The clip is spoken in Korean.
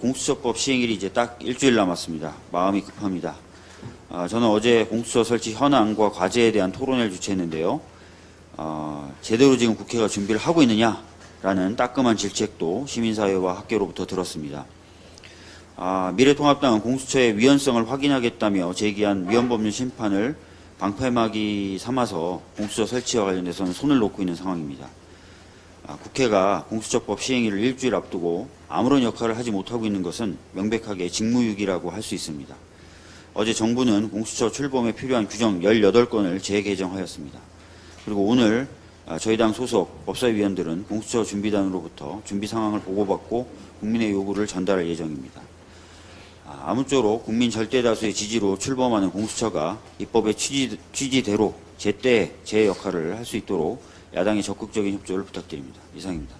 공수처법 시행일이 이제 딱 일주일 남았습니다. 마음이 급합니다. 아, 저는 어제 공수처 설치 현황과 과제에 대한 토론회를 주최했는데요. 어, 제대로 지금 국회가 준비를 하고 있느냐라는 따끔한 질책도 시민사회와 학계로부터 들었습니다. 아, 미래통합당은 공수처의 위헌성을 확인하겠다며 제기한 위헌법률 심판을 방패막이 삼아서 공수처 설치와 관련해서는 손을 놓고 있는 상황입니다. 아, 국회가 공수처법 시행일을 일주일 앞두고 아무런 역할을 하지 못하고 있는 것은 명백하게 직무유기라고 할 수 있습니다. 어제 정부는 공수처 출범에 필요한 규정 18건을 재개정하였습니다. 그리고 오늘 아, 저희 당 소속 법사위원들은 공수처 준비단으로부터 준비 상황을 보고받고 국민의 요구를 전달할 예정입니다. 아, 아무쪼록 국민 절대 다수의 지지로 출범하는 공수처가 입법의 취지, 취지대로 제때 제 역할을 할 수 있도록 야당의 적극적인 협조를 부탁드립니다. 이상입니다.